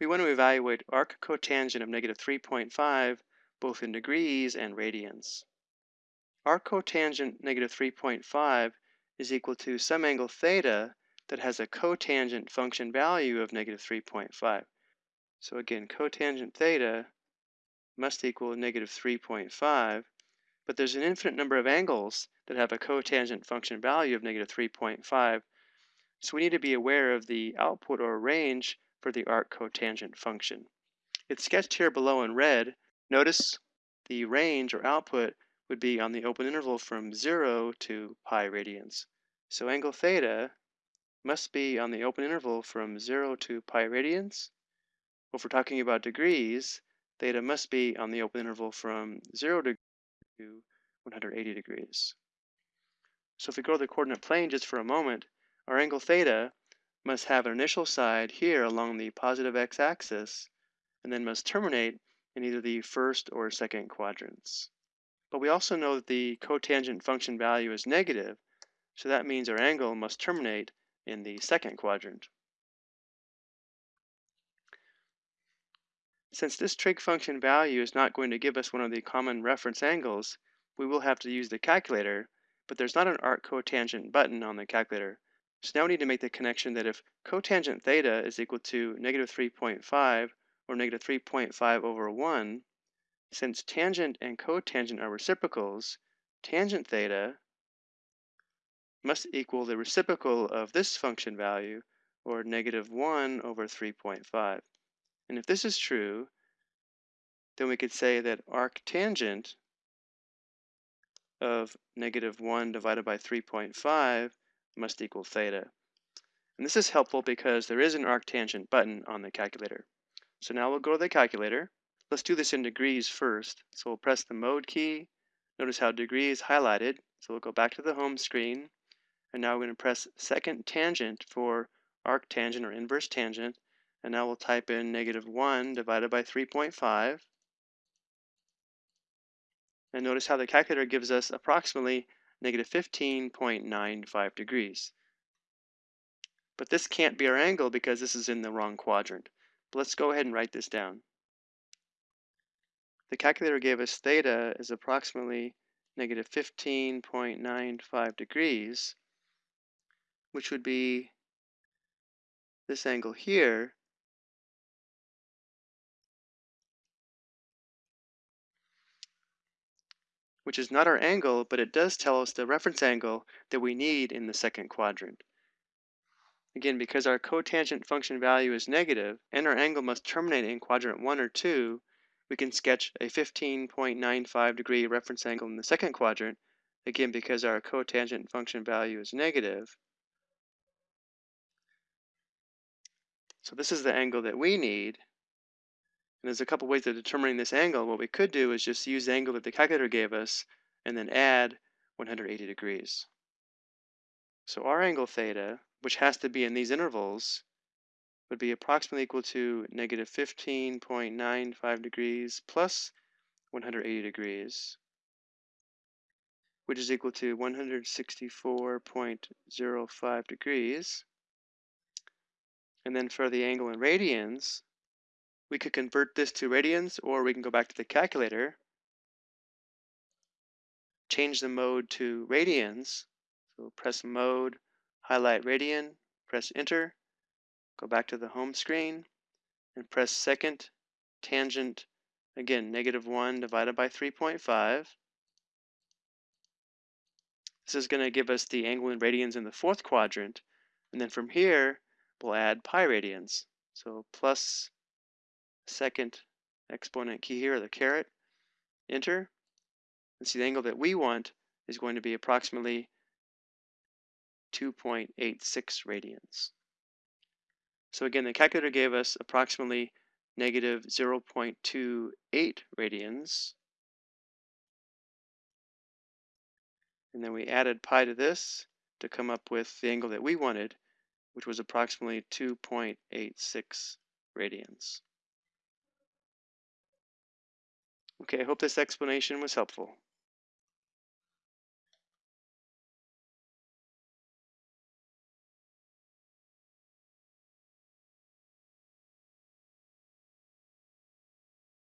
we want to evaluate arc cotangent of negative 3.5 both in degrees and radians. Arc cotangent negative 3.5 is equal to some angle theta that has a cotangent function value of negative 3.5. So again, cotangent theta must equal negative 3.5, but there's an infinite number of angles that have a cotangent function value of negative 3.5, so we need to be aware of the output or range for the arc cotangent function. It's sketched here below in red. Notice the range or output would be on the open interval from 0 to pi radians. So angle theta must be on the open interval from 0 to pi radians. If we're talking about degrees, theta must be on the open interval from 0 degrees to 180 degrees. So if we go to the coordinate plane just for a moment, our angle theta must have an initial side here along the positive x-axis and then must terminate in either the first or second quadrants. But we also know that the cotangent function value is negative, so that means our angle must terminate in the second quadrant. Since this trig function value is not going to give us one of the common reference angles, we will have to use the calculator, but there's not an arc cotangent button on the calculator. So now we need to make the connection that if cotangent theta is equal to negative 3.5 or negative 3.5 over 1, since tangent and cotangent are reciprocals, tangent theta must equal the reciprocal of this function value, or negative 1 over 3.5. And if this is true, then we could say that arctangent of negative 1 divided by 3.5 must equal theta. And this is helpful because there is an arctangent button on the calculator. So now we'll go to the calculator Let's do this in degrees first. So we'll press the mode key. Notice how degree is highlighted. So we'll go back to the home screen. And now we're going to press second tangent for arctangent or inverse tangent. And now we'll type in negative 1 divided by 3.5. And notice how the calculator gives us approximately negative 15.95 degrees. But this can't be our angle because this is in the wrong quadrant. But let's go ahead and write this down. The calculator gave us theta is approximately negative 15.95 degrees, which would be this angle here, which is not our angle, but it does tell us the reference angle that we need in the second quadrant. Again, because our cotangent function value is negative and our angle must terminate in quadrant 1 or 2, we can sketch a 15.95 degree reference angle in the second quadrant, again because our cotangent function value is negative. So this is the angle that we need. And there's a couple ways of determining this angle. What we could do is just use the angle that the calculator gave us and then add 180 degrees. So our angle theta, which has to be in these intervals, would be approximately equal to negative 15.95 degrees plus 180 degrees, which is equal to 164.05 degrees. And then for the angle in radians, we could convert this to radians or we can go back to the calculator, change the mode to radians. So press mode, highlight radian, press enter, Go back to the home screen and press second tangent, again, negative 1 divided by 3.5. This is going to give us the angle in radians in the fourth quadrant. And then from here, we'll add pi radians. So plus second exponent key here, the caret, enter. And see the angle that we want is going to be approximately 2.86 radians. So again, the calculator gave us approximately negative 0.28 radians. And then we added pi to this to come up with the angle that we wanted, which was approximately 2.86 radians. Okay, I hope this explanation was helpful.